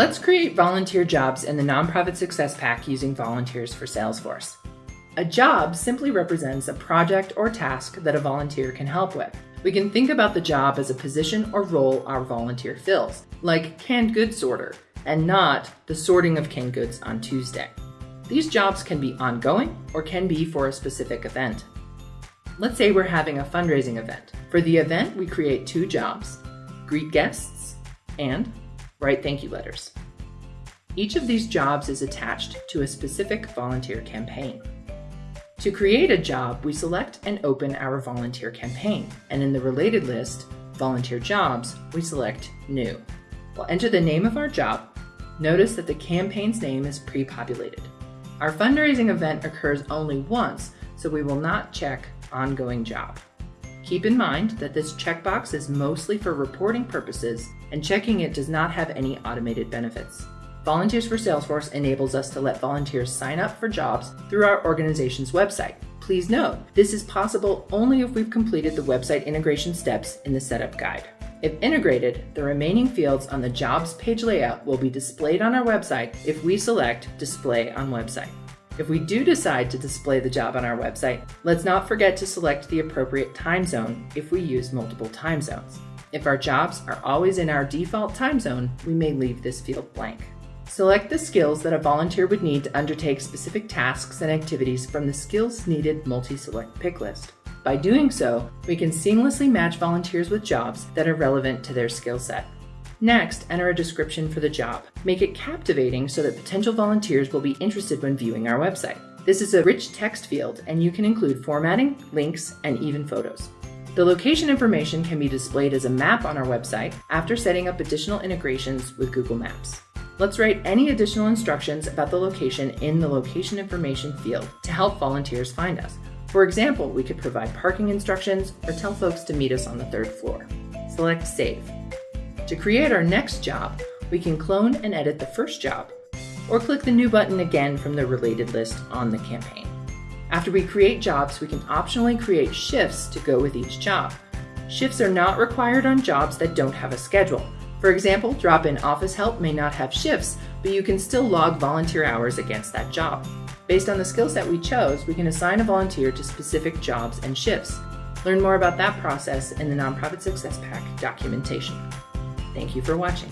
Let's create volunteer jobs in the Nonprofit Success Pack using Volunteers for Salesforce. A job simply represents a project or task that a volunteer can help with. We can think about the job as a position or role our volunteer fills, like canned goods sorter, and not the sorting of canned goods on Tuesday. These jobs can be ongoing or can be for a specific event. Let's say we're having a fundraising event. For the event, we create two jobs, greet guests and write thank you letters. Each of these jobs is attached to a specific volunteer campaign. To create a job, we select and open our volunteer campaign, and in the related list, volunteer jobs, we select new. We'll enter the name of our job. Notice that the campaign's name is pre-populated. Our fundraising event occurs only once, so we will not check ongoing job. Keep in mind that this checkbox is mostly for reporting purposes and checking it does not have any automated benefits. Volunteers for Salesforce enables us to let volunteers sign up for jobs through our organization's website. Please note, this is possible only if we've completed the website integration steps in the setup guide. If integrated, the remaining fields on the jobs page layout will be displayed on our website if we select Display on Website. If we do decide to display the job on our website, let's not forget to select the appropriate time zone if we use multiple time zones. If our jobs are always in our default time zone, we may leave this field blank. Select the skills that a volunteer would need to undertake specific tasks and activities from the Skills Needed multi-select pick list. By doing so, we can seamlessly match volunteers with jobs that are relevant to their skill set. Next, enter a description for the job. Make it captivating so that potential volunteers will be interested when viewing our website. This is a rich text field, and you can include formatting, links, and even photos. The location information can be displayed as a map on our website after setting up additional integrations with Google Maps. Let's write any additional instructions about the location in the location information field to help volunteers find us. For example, we could provide parking instructions or tell folks to meet us on the third floor. Select Save. To create our next job, we can clone and edit the first job, or click the New button again from the related list on the campaign. After we create jobs, we can optionally create shifts to go with each job. Shifts are not required on jobs that don't have a schedule. For example, drop-in office help may not have shifts, but you can still log volunteer hours against that job. Based on the skill set we chose, we can assign a volunteer to specific jobs and shifts. Learn more about that process in the Nonprofit Success Pack documentation. Thank you for watching.